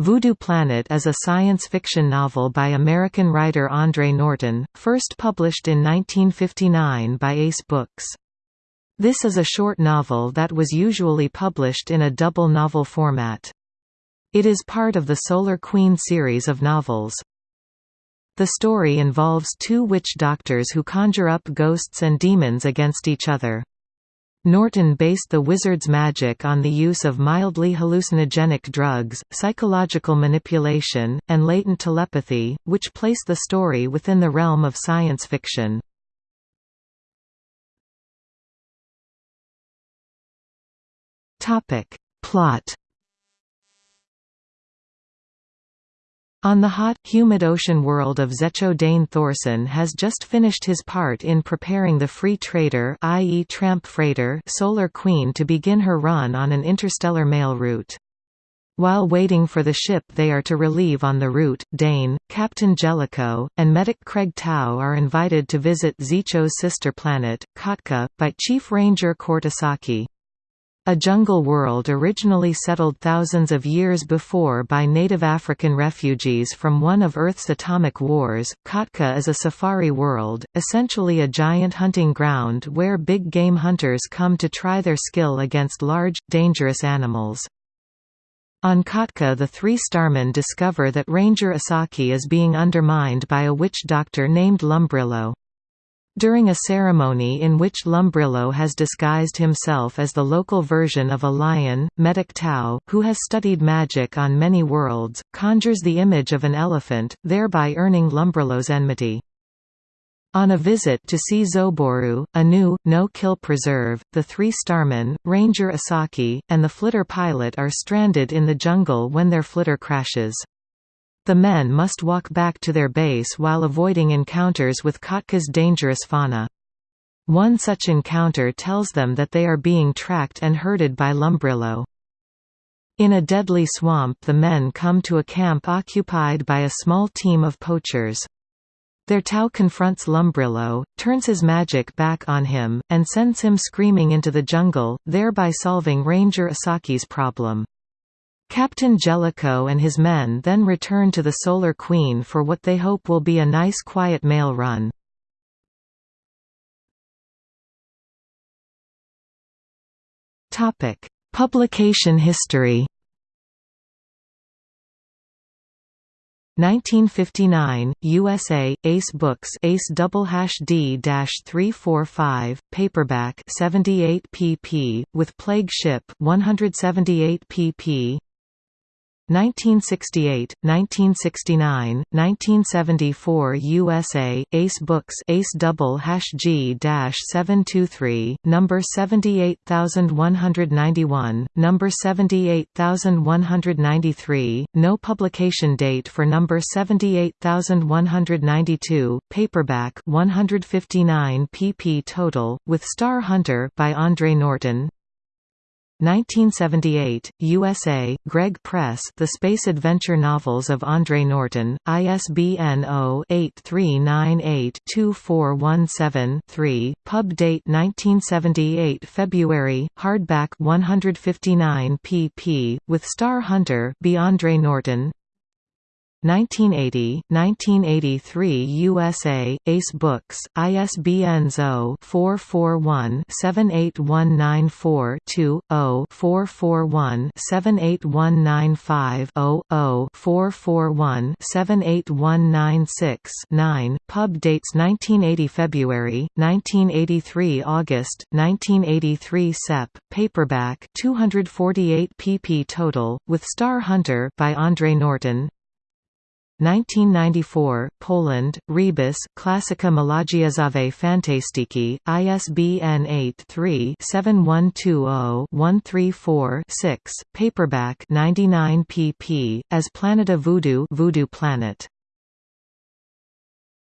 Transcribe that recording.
Voodoo Planet is a science fiction novel by American writer Andre Norton, first published in 1959 by Ace Books. This is a short novel that was usually published in a double novel format. It is part of the Solar Queen series of novels. The story involves two witch doctors who conjure up ghosts and demons against each other. Norton based the wizard's magic on the use of mildly hallucinogenic drugs, psychological manipulation, and latent telepathy, which place the story within the realm of science fiction. Plot On the hot, humid ocean world of Xecho Dane Thorson has just finished his part in preparing the Free Trader i.e. tramp freighter Solar Queen to begin her run on an interstellar mail route. While waiting for the ship they are to relieve on the route, Dane, Captain Jellicoe, and medic Craig Tau are invited to visit Xecho's sister planet, Khatka, by Chief Ranger Kort Asaki. A jungle world originally settled thousands of years before by native African refugees from one of Earth's atomic wars, Khatka is a safari world, essentially a giant hunting ground where big game hunters come to try their skill against large, dangerous animals. On Khatka the three starmen discover that Ranger Asaki is being undermined by a witch doctor named Lumbrilo. During a ceremony in which Lumbrilo has disguised himself as the local version of a lion, Medic Tau, who has studied magic on many worlds, conjures the image of an elephant, thereby earning Lumbrilo's enmity. On a visit to see Zoboru, a new, no-kill preserve, the three starmen, Ranger Asaki, and the flitter pilot are stranded in the jungle when their flitter crashes. The men must walk back to their base while avoiding encounters with Khatka's dangerous fauna. One such encounter tells them that they are being tracked and herded by Lumbrilo. In a deadly swamp the men come to a camp occupied by a small team of poachers. Their Tau confronts Lumbrilo, turns his magic back on him, and sends him screaming into the jungle, thereby solving Ranger Asaki's problem. Captain Jellicoe and his men then return to the Solar Queen for what they hope will be a nice quiet mail run. Publication history 1959, USA, Ace Books Ace double hash D dash three four five, paperback 78 pp. with Plague Ship 178 pp. 1968, 1969, 1974 USA, Ace Books Ace double hash G-723, number 78191, number 78193, no publication date for number 78192, paperback 159 pp total, with Star Hunter by Andre Norton, 1978, USA, Gregg Press The Space Adventure Novels of Andre Norton, ISBN 0-8398-2417-3, pub date 1978 February, hardback 159 pp. with Star Hunter. Andre Norton 1980, 1983 USA, Ace Books, ISBN 0-441-78194-2, 0-441-78195-0, 0-441-78196-9, pub dates 1980 February, 1983 August, 1983 Sep, paperback 248 pp total, with Star Hunter by Andre Norton 1994, Poland, Rebus, Klasyka Malagiazowe Fantastiki, ISBN 83-7120-134-6, paperback 99 pp. as Planeta Voodoo Voodoo Planet